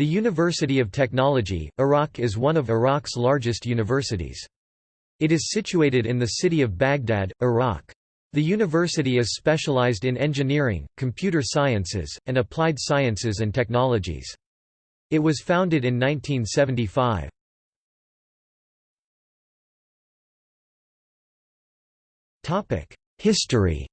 The University of Technology, Iraq is one of Iraq's largest universities. It is situated in the city of Baghdad, Iraq. The university is specialized in engineering, computer sciences, and applied sciences and technologies. It was founded in 1975. History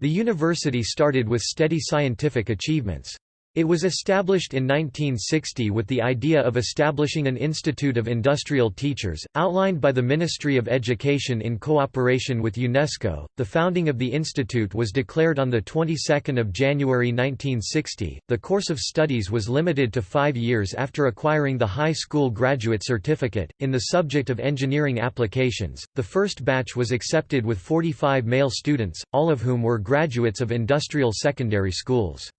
The university started with steady scientific achievements. It was established in 1960 with the idea of establishing an Institute of Industrial Teachers, outlined by the Ministry of Education in cooperation with UNESCO. The founding of the institute was declared on the 22nd of January 1960. The course of studies was limited to 5 years after acquiring the high school graduate certificate in the subject of engineering applications. The first batch was accepted with 45 male students, all of whom were graduates of industrial secondary schools.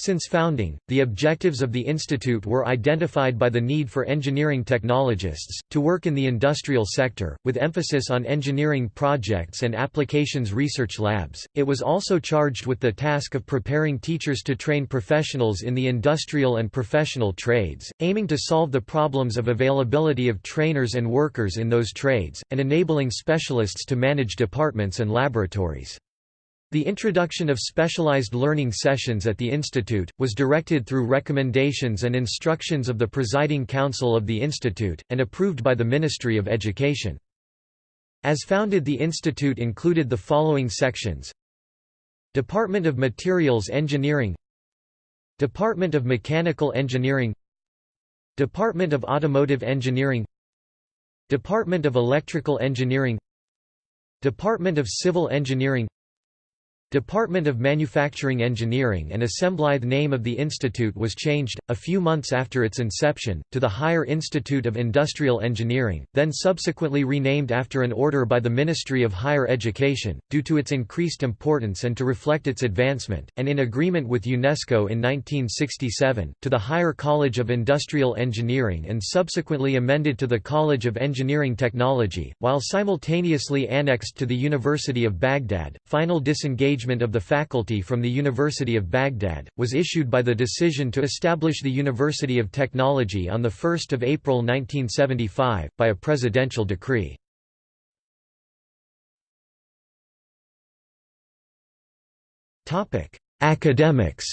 Since founding, the objectives of the institute were identified by the need for engineering technologists, to work in the industrial sector, with emphasis on engineering projects and applications research labs. It was also charged with the task of preparing teachers to train professionals in the industrial and professional trades, aiming to solve the problems of availability of trainers and workers in those trades, and enabling specialists to manage departments and laboratories. The introduction of specialized learning sessions at the institute, was directed through recommendations and instructions of the presiding council of the institute, and approved by the Ministry of Education. As founded the institute included the following sections Department of Materials Engineering Department of Mechanical Engineering Department of Automotive Engineering Department of Electrical Engineering Department of Civil Engineering Department of Manufacturing Engineering and assembly The name of the institute was changed, a few months after its inception, to the Higher Institute of Industrial Engineering, then subsequently renamed after an order by the Ministry of Higher Education, due to its increased importance and to reflect its advancement, and in agreement with UNESCO in 1967, to the Higher College of Industrial Engineering and subsequently amended to the College of Engineering Technology, while simultaneously annexed to the University of Baghdad. Final disengagement of the faculty from the University of Baghdad, was issued by the decision to establish the University of Technology on 1 April 1975, by a presidential decree. Academics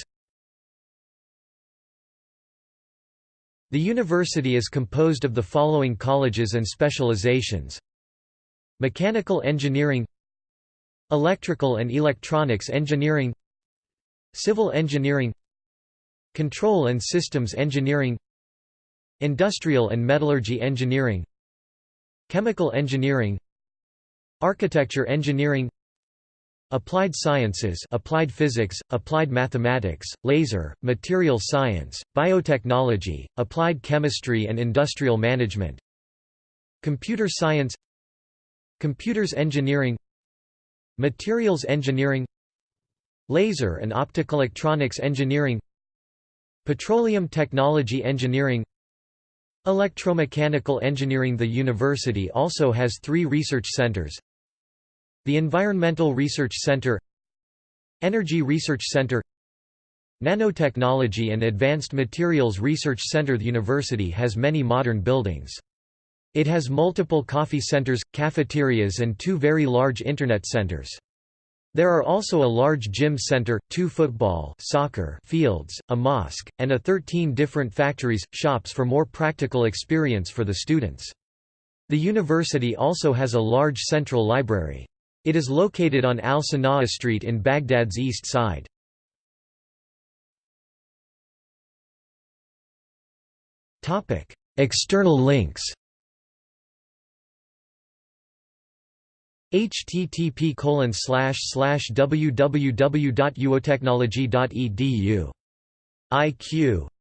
The university is composed of the following colleges and specializations Mechanical engineering Electrical and Electronics Engineering Civil Engineering Control and Systems Engineering Industrial and Metallurgy Engineering Chemical Engineering Architecture Engineering Applied Sciences Applied Physics, Applied Mathematics, Laser, Material Science, Biotechnology, Applied Chemistry and Industrial Management Computer Science Computers Engineering Materials Engineering Laser and Optical Electronics Engineering Petroleum Technology Engineering Electromechanical Engineering. The university also has three research centers. The Environmental Research Center Energy Research Center Nanotechnology and Advanced Materials Research Center. The university has many modern buildings. It has multiple coffee centers, cafeterias and two very large Internet centers. There are also a large gym center, two football soccer fields, a mosque, and a 13 different factories, shops for more practical experience for the students. The university also has a large central library. It is located on Al Sana'a Street in Baghdad's east side. External links http www.uotechnology.edu IQ